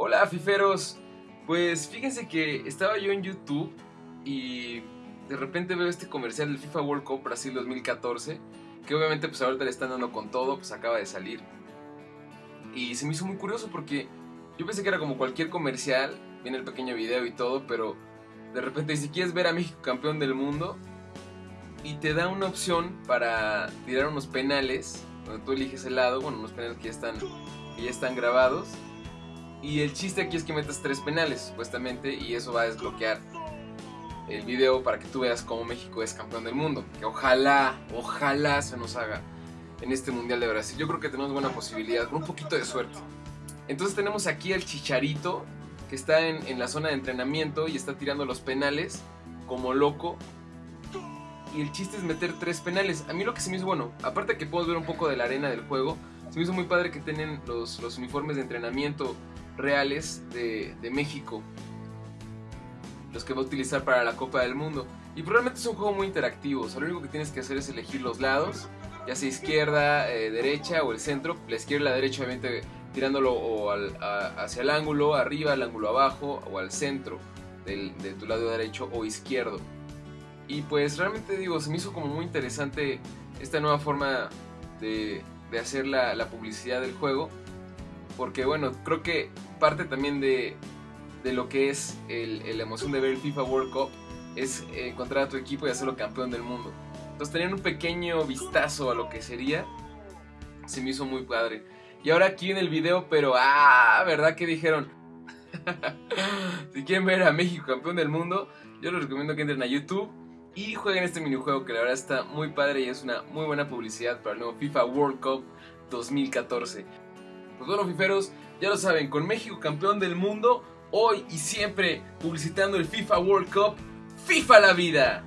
Hola, fiferos. Pues fíjense que estaba yo en YouTube y de repente veo este comercial del FIFA World Cup Brasil 2014, que obviamente pues ahorita le están dando con todo, pues acaba de salir. Y se me hizo muy curioso porque yo pensé que era como cualquier comercial, viene el pequeño video y todo, pero de repente si quieres ver a México campeón del mundo y te da una opción para tirar unos penales, donde tú eliges el lado, bueno, unos penales que ya están, que ya están grabados. Y el chiste aquí es que metas tres penales, supuestamente, y eso va a desbloquear el video para que tú veas cómo México es campeón del mundo. Que ojalá, ojalá se nos haga en este Mundial de Brasil. Yo creo que tenemos buena posibilidad, con un poquito de suerte. Entonces tenemos aquí al Chicharito, que está en, en la zona de entrenamiento y está tirando los penales como loco. Y el chiste es meter tres penales. A mí lo que se me hizo bueno, aparte que puedo ver un poco de la arena del juego, se me hizo muy padre que tienen los, los uniformes de entrenamiento reales de, de México los que va a utilizar para la Copa del Mundo. Y probablemente es un juego muy interactivo, o sea, lo único que tienes que hacer es elegir los lados, ya sea izquierda, eh, derecha o el centro. La izquierda y la derecha obviamente tirándolo hacia el ángulo, arriba, al ángulo abajo o al centro del, de tu lado derecho o izquierdo. Y pues realmente digo, se me hizo como muy interesante esta nueva forma de, de hacer la, la publicidad del juego. Porque bueno, creo que parte también de, de lo que es el, la emoción de ver el FIFA World Cup es encontrar a tu equipo y hacerlo campeón del mundo. Entonces tener un pequeño vistazo a lo que sería, se me hizo muy padre. Y ahora aquí en el video, pero ah, ¿verdad que dijeron? si quieren ver a México campeón del mundo, yo les recomiendo que entren a YouTube y jueguen este minijuego que la verdad está muy padre y es una muy buena publicidad para el nuevo FIFA World Cup 2014. Pues bueno, fiferos, ya lo saben, con México campeón del mundo, hoy y siempre publicitando el FIFA World Cup, FIFA la vida.